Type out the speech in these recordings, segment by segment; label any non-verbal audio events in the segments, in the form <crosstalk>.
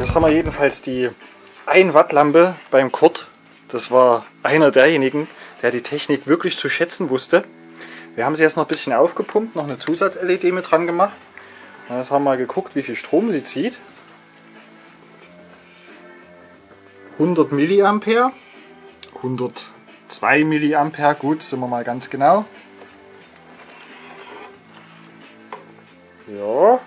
Jetzt haben wir jedenfalls die 1 Watt Lampe beim Kurt. Das war einer derjenigen, der die Technik wirklich zu schätzen wusste. Wir haben sie jetzt noch ein bisschen aufgepumpt, noch eine Zusatz-LED mit dran gemacht. Jetzt haben wir mal geguckt, wie viel Strom sie zieht. 100 Milliampere, 102 Milliampere, gut, sind wir mal ganz genau. Ja,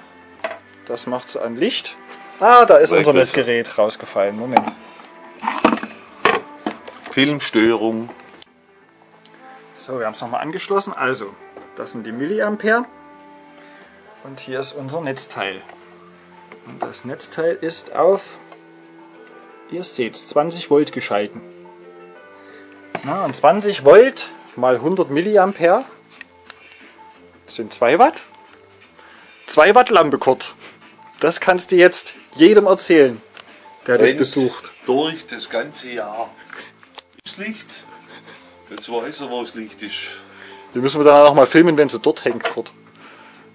das macht sie an Licht. Ah, da ist Vielleicht unser. Messgerät rausgefallen. Moment. Filmstörung. So, wir haben es nochmal angeschlossen. Also, das sind die Milliampere. Und hier ist unser Netzteil. Und das Netzteil ist auf, ihr seht 20 Volt geschalten. Na, und 20 Volt mal 100 Milliampere sind 2 Watt. 2 Watt Lampe, Kurt. Das kannst du jetzt jedem erzählen, der dich besucht. Durch das ganze Jahr. Das Licht. Jetzt weiß er, wo das Licht ist. Die müssen wir dann auch mal filmen, wenn sie dort hängt, Kurt.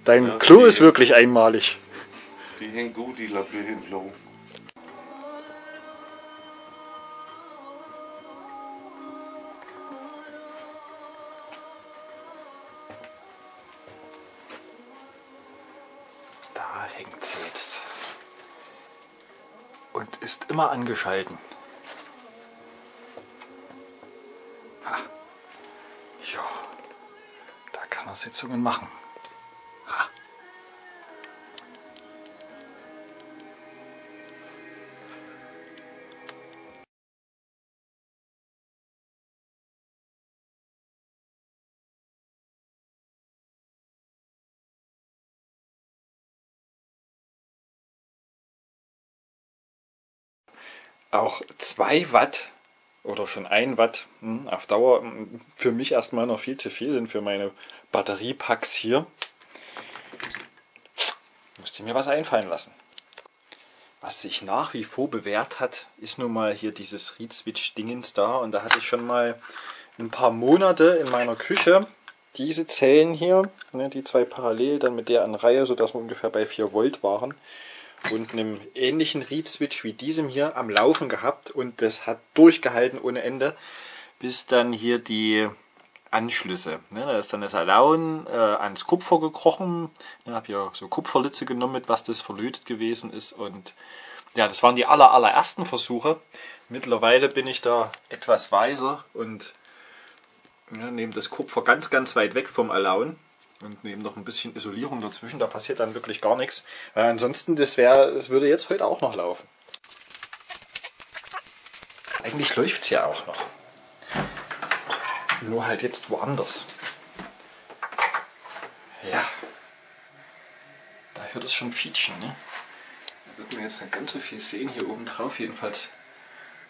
Dein Ja, Klo ist wirklich einmalig. Die hängt gut, die entlang. Da hängt sie jetzt. Und ist immer angeschalten. Ha. Ja, da kann er Sitzungen machen. Auch 2 Watt oder schon 1 Watt hm, auf Dauer hm, für mich erstmal noch viel zu viel sind für meine Batteriepacks hier. Musste mir was einfallen lassen. Was sich nach wie vor bewährt hat, ist nun mal hier dieses Reed Switch Dingens da. Und da hatte ich schon mal ein paar Monate in meiner Küche diese Zellen hier, ne, die zwei parallel, dann mit der an Reihe, sodass wir ungefähr bei 4 Volt waren. Und einem ähnlichen Reed Switch wie diesem hier am Laufen gehabt. Und das hat durchgehalten ohne Ende, bis dann hier die Anschlüsse. Ne, da ist dann das Alaun äh, ans Kupfer gekrochen. Ich habe hier so Kupferlitze genommen, mit was das verlötet gewesen ist. Und ja, das waren die aller, allerersten Versuche. Mittlerweile bin ich da etwas weiser und ja, nehme das Kupfer ganz, ganz weit weg vom Alaun und nehme noch ein bisschen Isolierung dazwischen. Da passiert dann wirklich gar nichts. Weil ansonsten, das wäre, es würde jetzt heute auch noch laufen. Eigentlich läuft es ja auch noch. Nur halt jetzt woanders. Ja. Da hört es schon Fietschen, ne? Da wird man jetzt nicht ganz so viel sehen hier oben drauf. Jedenfalls,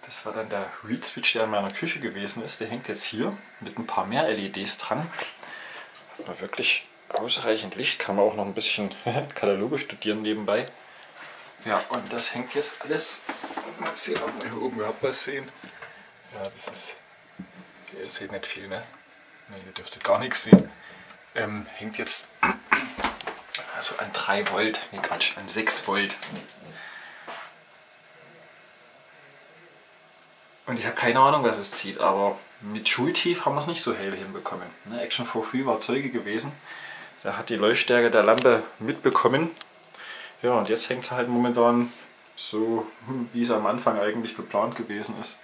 das war dann der Reed Switch, der in meiner Küche gewesen ist. Der hängt jetzt hier mit ein paar mehr LEDs dran. Man wirklich ausreichend Licht. Kann man auch noch ein bisschen <laughs> Kataloge studieren nebenbei. Ja, und das hängt jetzt alles. Mal sehen, ob wir hier oben überhaupt was sehen. Ja, das ist. Ihr seht nicht viel, ne? Ne, ihr dürftet gar nichts sehen. Ähm, hängt jetzt <clears throat> also an 3 Volt, ne Quatsch, an 6 Volt. Und ich habe keine Ahnung, was es zieht, aber mit Schultief haben wir es nicht so hell hinbekommen. Ne, Action for Free war Zeuge gewesen. Der hat die Leuchtstärke der Lampe mitbekommen. Ja, und jetzt hängt es halt momentan so, hm, wie es am Anfang eigentlich geplant gewesen ist,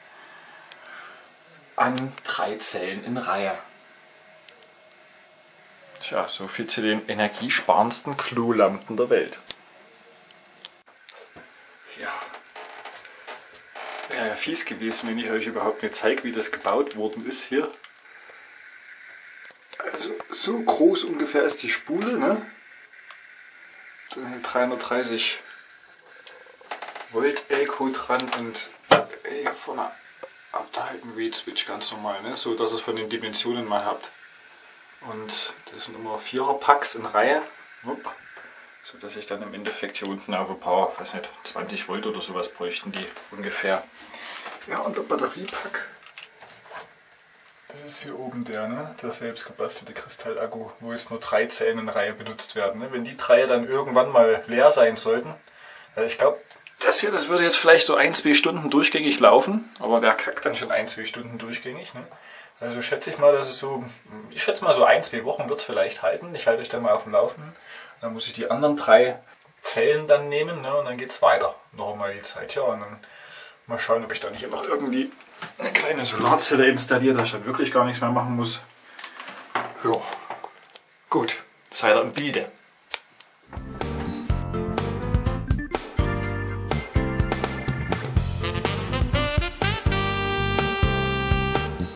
an drei Zellen in Reihe. Tja, so viel zu den energiesparendsten Klolampen der Welt. Ja. Wäre ja fies gewesen, wenn ich euch überhaupt nicht zeige, wie das gebaut worden ist hier. Also so groß ungefähr ist die Spule, ne? 330 Volt Elko dran und hier vorne habt ihr Reed Switch ganz normal, ne? so dass es von den Dimensionen mal habt. Und das sind immer Vierer Packs in Reihe, so dass ich dann im Endeffekt hier unten auf ein paar, weiß nicht, 20 Volt oder sowas bräuchten die ungefähr. Ja und der Batteriepack, das ist hier oben der, ne? der selbst gebastelte Kristalakku, wo jetzt nur drei Zellen in Reihe benutzt werden. Ne? Wenn die drei dann irgendwann mal leer sein sollten, äh, ich glaube, Das hier, das würde jetzt vielleicht so ein, zwei Stunden durchgängig laufen, aber wer kackt dann schon ein, zwei Stunden durchgängig? Ne? Also schätze ich mal, dass es so, ich schätze mal so ein, zwei Wochen wird es vielleicht halten. Ich halte euch dann mal auf dem Laufenden. Dann muss ich die anderen drei Zellen dann nehmen ne? und dann geht es weiter. Noch einmal die Zeit, ja. Und dann mal schauen, ob ich da nicht noch irgendwie eine kleine Solarzelle installiere, dass ich dann wirklich gar nichts mehr machen muss. Ja, gut, seid ihr im Bilde.